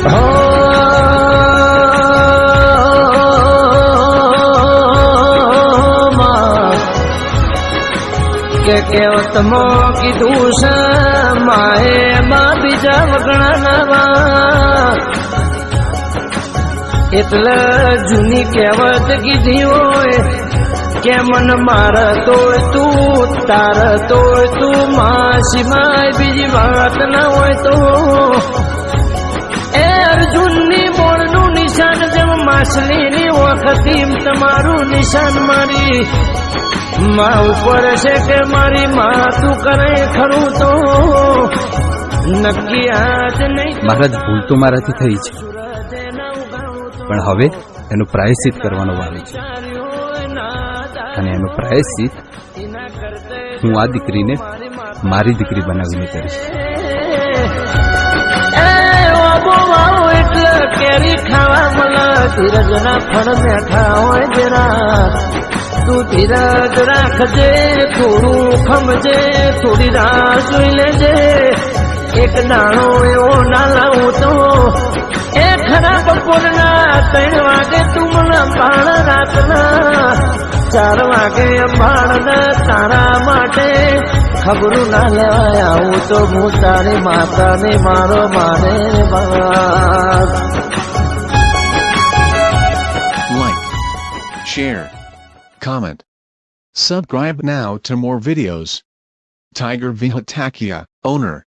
કે તમો કીધું છે, માએ માં બીજા વગણા નવા એટલે જૂની કહેવત કીધી હોય, કે મન માર તોય તું, તાર તોય તું, માસી માય બીજી વાત ના હોય તો જેમ માછલીની વખતી તમારું નિશાન મારી માં ઉપર છે કે મારી માં તું કરે ખરું તો નક્કી આજ નહીં મહારાજ ભૂલ તો મારાથી થઈ છે પણ હવે એનું પ્રાયશ્ચિત કરવાનો વારો છે અને એનું પ્રાયશ્ચિત હું આ દીકરીને મારી દીકરી બનાવીને કરીશ એટલે કેરી ખાવા ધીરજના ફળ બેઠા હોય જરા તું ધીરજ રાખજે, થોડું ખમજે, થોડી રાહ જોઈ લેજે. એક દાણો એવો ના લાવું તો, એ ખરા બપોરના ત્રણ વાગે તું મને પાણ રાતના ચાર વાગે બાણ તારા માટે ખબરું ના લેવાય. આવું તો હું તારી માતાને, મારો મારે બાપ. Share, comment, subscribe now to more videos. Tiger Vihatakia, owner.